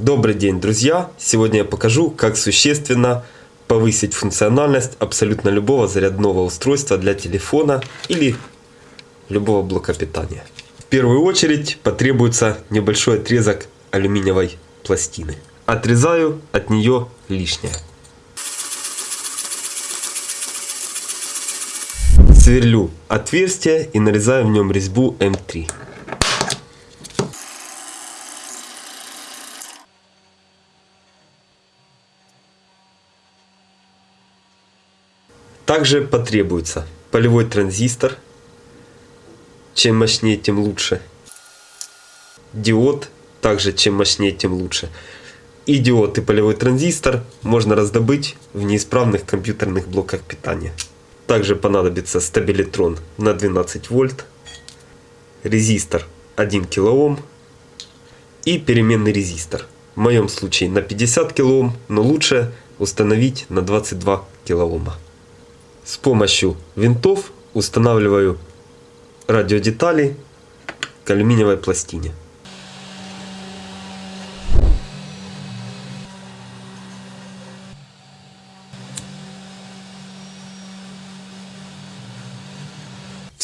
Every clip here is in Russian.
Добрый день, друзья! Сегодня я покажу, как существенно повысить функциональность абсолютно любого зарядного устройства для телефона или любого блока питания. В первую очередь потребуется небольшой отрезок алюминиевой пластины. Отрезаю от нее лишнее. Сверлю отверстие и нарезаю в нем резьбу М3. Также потребуется полевой транзистор. Чем мощнее, тем лучше. Диод. Также чем мощнее, тем лучше. И диод, и полевой транзистор можно раздобыть в неисправных компьютерных блоках питания. Также понадобится стабилитрон на 12 вольт, резистор 1 кОм и переменный резистор. В моем случае на 50 кОм, но лучше установить на 22 кОма. С помощью винтов устанавливаю радиодетали к алюминиевой пластине.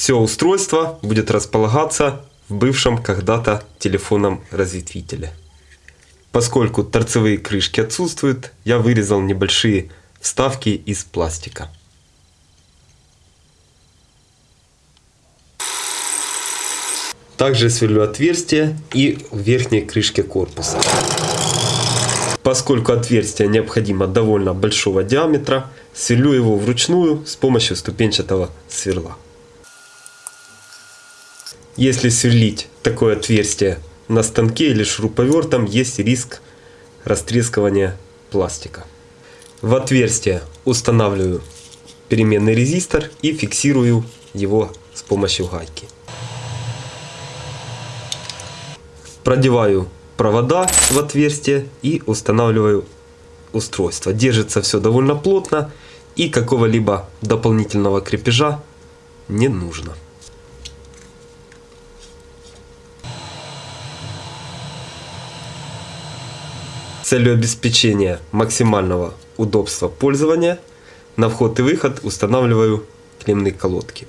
Все устройство будет располагаться в бывшем когда-то телефонном разветвителе. Поскольку торцевые крышки отсутствуют, я вырезал небольшие вставки из пластика. Также сверлю отверстие и в верхней крышке корпуса. Поскольку отверстие необходимо довольно большого диаметра, сверлю его вручную с помощью ступенчатого сверла. Если сверлить такое отверстие на станке или шуруповертом, есть риск растрескивания пластика. В отверстие устанавливаю переменный резистор и фиксирую его с помощью гайки. Продеваю провода в отверстие и устанавливаю устройство. Держится все довольно плотно и какого-либо дополнительного крепежа не нужно. целью обеспечения максимального удобства пользования на вход и выход устанавливаю клеммные колодки.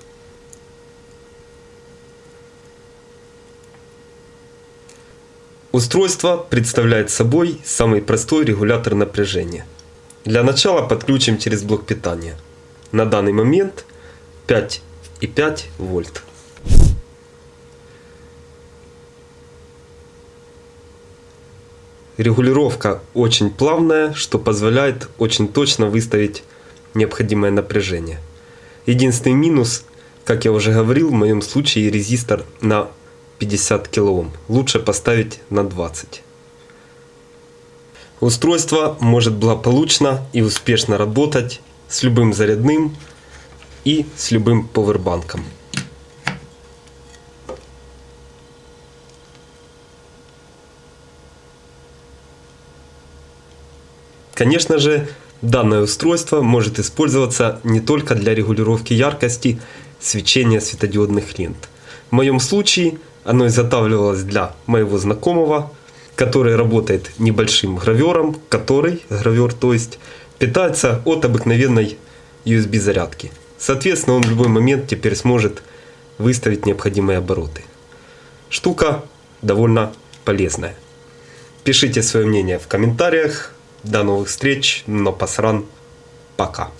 Устройство представляет собой самый простой регулятор напряжения. Для начала подключим через блок питания. На данный момент 5,5 вольт. Регулировка очень плавная, что позволяет очень точно выставить необходимое напряжение. Единственный минус, как я уже говорил, в моем случае резистор на 50 кОм. Лучше поставить на 20. Устройство может благополучно и успешно работать с любым зарядным и с любым повербанком. Конечно же, данное устройство может использоваться не только для регулировки яркости свечения светодиодных лент. В моем случае оно изготавливалось для моего знакомого, который работает небольшим гравером, который, гравер то есть, питается от обыкновенной USB зарядки. Соответственно, он в любой момент теперь сможет выставить необходимые обороты. Штука довольно полезная. Пишите свое мнение в комментариях. До новых встреч, но посран. Пока.